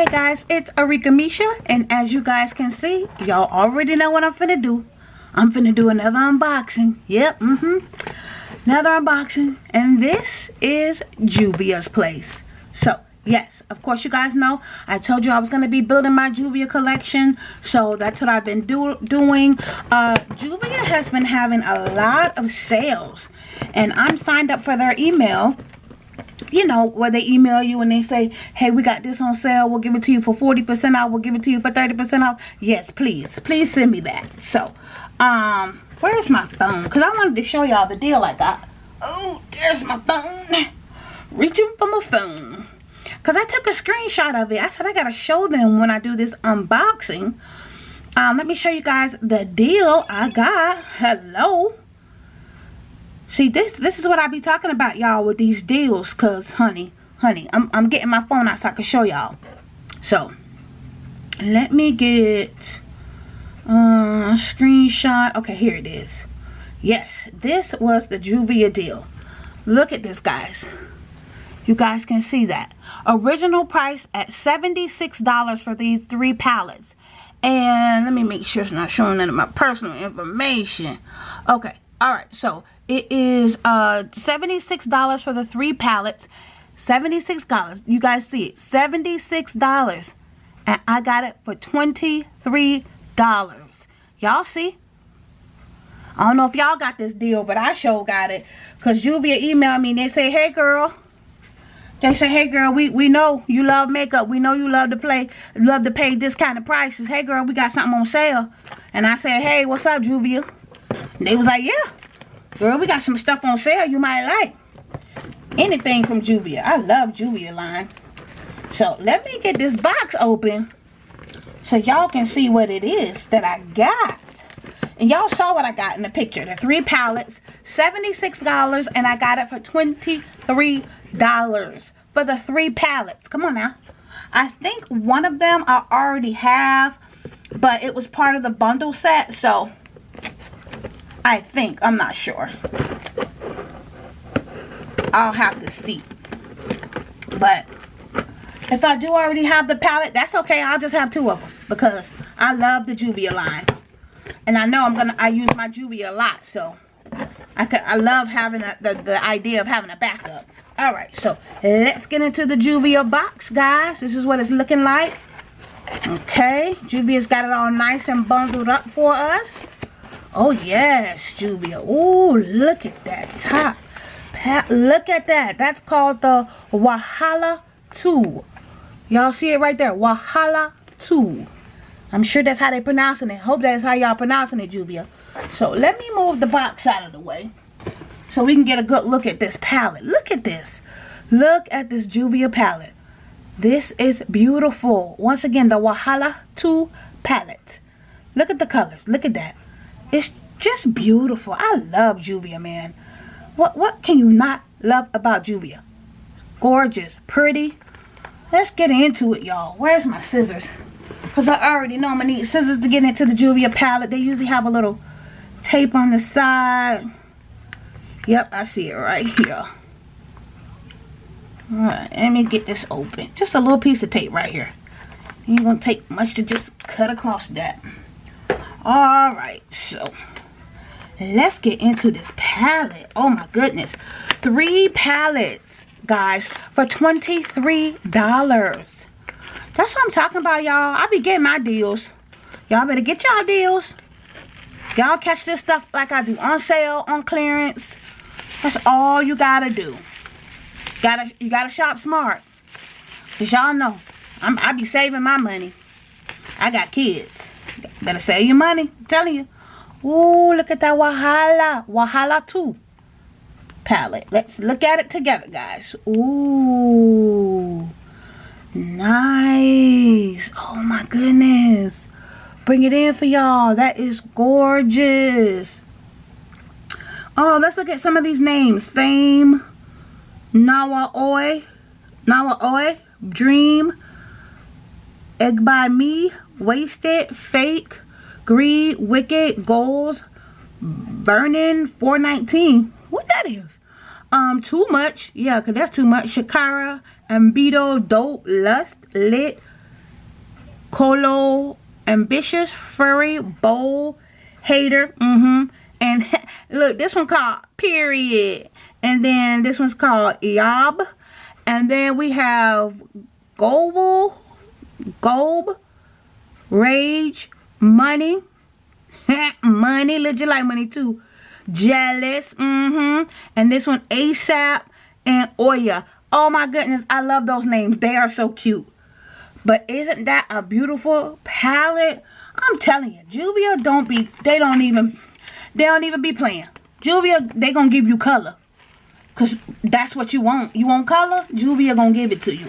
Hey guys, it's Arika Misha, and as you guys can see, y'all already know what I'm finna do. I'm finna do another unboxing. Yep, mm-hmm. Another unboxing, and this is Juvia's place. So, yes, of course you guys know, I told you I was gonna be building my Juvia collection, so that's what I've been do doing. Uh, Juvia has been having a lot of sales, and I'm signed up for their email you know, where they email you and they say, hey, we got this on sale. We'll give it to you for 40% off. We'll give it to you for 30% off. Yes, please. Please send me that. So, um, where's my phone? Because I wanted to show y'all the deal I got. Oh, there's my phone. Reaching for my phone. Because I took a screenshot of it. I said I got to show them when I do this unboxing. Um, let me show you guys the deal I got. Hello. See, this this is what I be talking about, y'all, with these deals. Because, honey, honey, I'm, I'm getting my phone out so I can show y'all. So, let me get a uh, screenshot. Okay, here it is. Yes, this was the Juvia deal. Look at this, guys. You guys can see that. Original price at $76 for these three palettes. And let me make sure it's not showing none of my personal information. Okay, all right so it is uh $76 for the three palettes $76 you guys see it $76 and I got it for $23 y'all see I don't know if y'all got this deal but I sure got it because Juvia emailed me and they say hey girl they say, hey girl, we, we know you love makeup. We know you love to play, love to pay this kind of prices. Hey girl, we got something on sale. And I said, hey, what's up, Juvia? They was like, yeah. Girl, we got some stuff on sale you might like. Anything from Juvia. I love Juvia line. So, let me get this box open. So, y'all can see what it is that I got. And y'all saw what I got in the picture. The three palettes. $76. And I got it for $23 for the three palettes. Come on now. I think one of them I already have. But it was part of the bundle set. So, I think. I'm not sure. I'll have to see. But if I do already have the palette, that's okay. I'll just have two of them because I love the Juvia line. And I know I'm gonna I use my Juvia a lot, so I could I love having a, the, the idea of having a backup. Alright, so let's get into the Juvia box, guys. This is what it's looking like. Okay, Juvia's got it all nice and bundled up for us. Oh, yes, Juvia. Oh, look at that top. look at that. That's called the Wahala 2. Y'all see it right there. Wahala 2. I'm sure that's how they're pronouncing it. Hope that's how y'all pronouncing it, Juvia. So, let me move the box out of the way. So we can get a good look at this palette. Look at this. Look at this Juvia palette. This is beautiful. Once again, the Wahala 2 palette. Look at the colors. Look at that. It's just beautiful. I love Juvia, man. What what can you not love about Juvia? Gorgeous, pretty. Let's get into it, y'all. Where's my scissors? Because I already know I'm going to need scissors to get into the Juvia palette. They usually have a little tape on the side. Yep, I see it right here. Alright, let me get this open. Just a little piece of tape right here. Ain't to take much to just cut across that all right so let's get into this palette. Oh my goodness. Three palettes guys for 23 dollars. That's what i'm talking about y'all. I be getting my deals. Y'all better get y'all deals. Y'all catch this stuff like i do on sale on clearance. That's all you gotta do. Gotta you gotta shop smart. Because y'all know I'm, i be saving my money. I got kids Better save your money. I'm telling you. Ooh, look at that Wahala. Wahala 2 palette. Let's look at it together, guys. Ooh. Nice. Oh, my goodness. Bring it in for y'all. That is gorgeous. Oh, let's look at some of these names. Fame. Nawa Oi. Nawa Oi. Dream. Egg by Me, Wasted, Fake, Greed, Wicked, Goals, Burning, 419. What that is? Um, Too Much. Yeah, because that's too much. Shakira, Ambido, Dope, Lust, Lit, Colo Ambitious, Furry, Bold, Hater. Mm-hmm. And look, this one called Period. And then this one's called Eob. And then we have Goble, Gob, Rage, Money. money, legit like money too. Jealous, mm-hmm. And this one, ASAP and Oya. Oh my goodness, I love those names. They are so cute. But isn't that a beautiful palette? I'm telling you, Juvia don't be, they don't even, they don't even be playing. Juvia, they gonna give you color. Because that's what you want. You want color? Juvia gonna give it to you.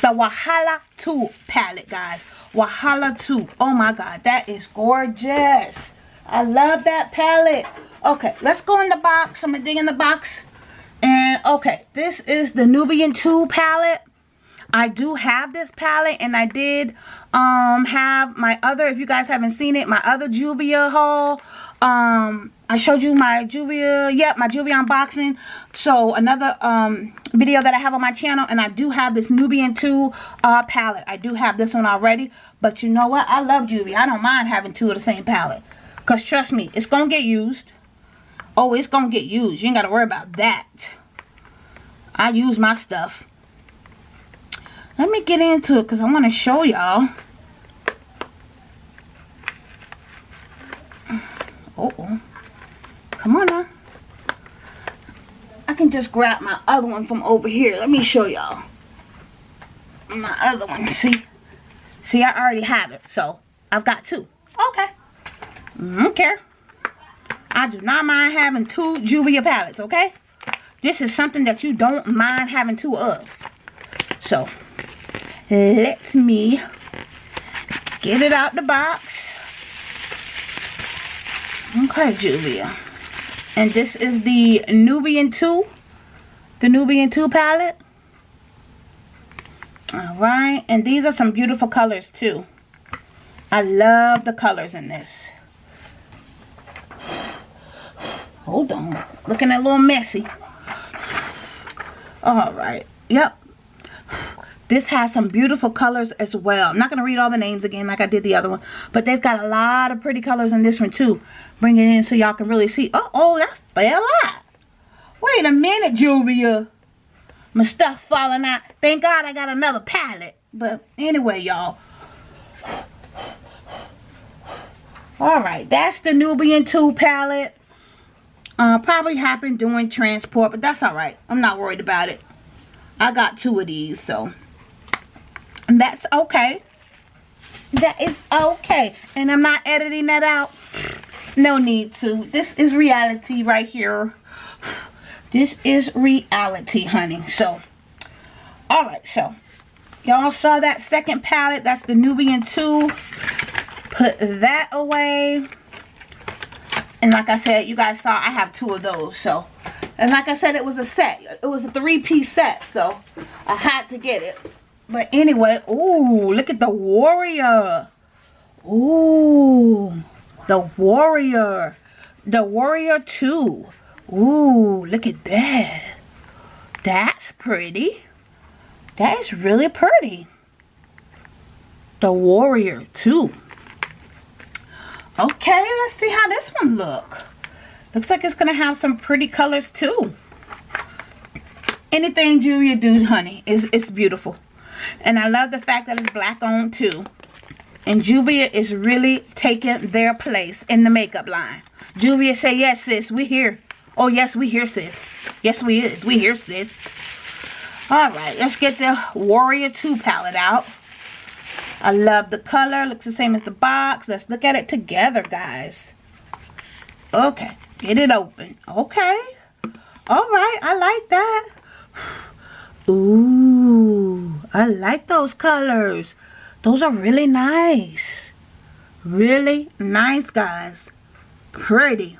The Wahala 2 palette, guys. Wahala 2. Oh my god, that is gorgeous. I love that palette. Okay, let's go in the box. I'm gonna dig in the box. And okay, this is the Nubian 2 palette. I do have this palette and I did um have my other if you guys haven't seen it my other Juvia haul um I showed you my Juvia yep my Juvia unboxing. So another um video that I have on my channel and I do have this Nubian 2 uh palette. I do have this one already but you know what? I love Juvia. I don't mind having two of the same palette because trust me it's gonna get used. Oh it's gonna get used. You ain't gotta worry about that. I use my stuff. Let me get into it because I want to show y'all. Uh oh. Come on now. I can just grab my other one from over here. Let me show y'all. My other one. See? See, I already have it. So, I've got two. Okay. I don't care. I do not mind having two Juvia palettes, okay? This is something that you don't mind having two of. So, let me get it out the box. Okay, Juvia. And this is the Nubian 2. The Nubian 2 palette. Alright. And these are some beautiful colors too. I love the colors in this. Hold on. Looking a little messy. Alright. Yep. This has some beautiful colors as well. I'm not going to read all the names again like I did the other one. But they've got a lot of pretty colors in this one too. Bring it in so y'all can really see. Uh oh, that fell out. Wait a minute, Juvia. My stuff falling out. Thank God I got another palette. But anyway, y'all. Alright, that's the Nubian 2 palette. Uh, probably happened during transport, but that's alright. I'm not worried about it. I got two of these, so that's okay. That is okay. And I'm not editing that out. No need to. This is reality right here. This is reality, honey. So, alright, so. Y'all saw that second palette. That's the Nubian 2. Put that away. And like I said, you guys saw I have two of those. So, and like I said, it was a set. It was a three-piece set. So, I had to get it. But anyway, ooh, look at the warrior. Ooh, the warrior. The warrior 2. Ooh, look at that. That's pretty. That is really pretty. The warrior 2. Okay, let's see how this one look. Looks like it's going to have some pretty colors too. Anything Juvia do, honey, is it's beautiful. And I love the fact that it's black on too. And Juvia is really taking their place in the makeup line. Juvia say, yes, sis, we here. Oh, yes, we here, sis. Yes, we is. We here, sis. All right, let's get the Warrior 2 palette out. I love the color. Looks the same as the box. Let's look at it together, guys. Okay, get it open. Okay. All right, I like that. Ooh, I like those colors. Those are really nice. Really nice, guys. Pretty.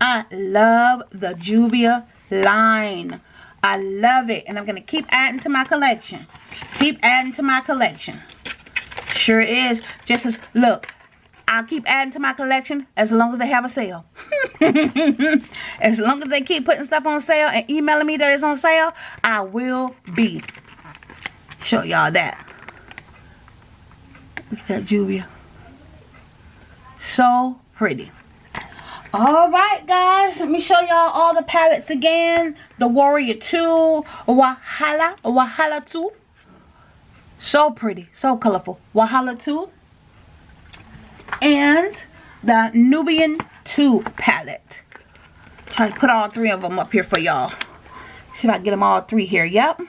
I love the Juvia line. I love it. And I'm going to keep adding to my collection. Keep adding to my collection. Sure is. Just as, look, I'll keep adding to my collection as long as they have a sale. as long as they keep putting stuff on sale and emailing me that it's on sale, I will be. Show y'all that. Look at that Juvia. So pretty. Alright guys, let me show y'all all the palettes again. The Warrior 2, Wahala, Wahala 2. So pretty, so colorful. Wahala 2. And the Nubian 2 palette. Try to put all three of them up here for y'all. See if I can get them all three here. Yep.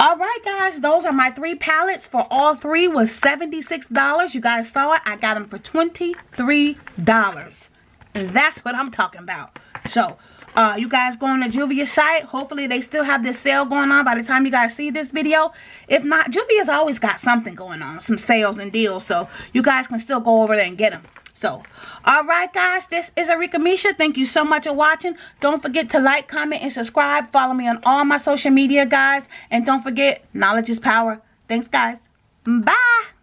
Alright guys, those are my three palettes. For all three was $76. You guys saw it. I got them for $23. And that's what I'm talking about. So, uh, you guys go on the Juvia site. Hopefully, they still have this sale going on by the time you guys see this video. If not, Juvia's always got something going on. Some sales and deals. So, you guys can still go over there and get them. So, alright guys, this is Arika Misha. Thank you so much for watching. Don't forget to like, comment, and subscribe. Follow me on all my social media, guys. And don't forget, knowledge is power. Thanks, guys. Bye.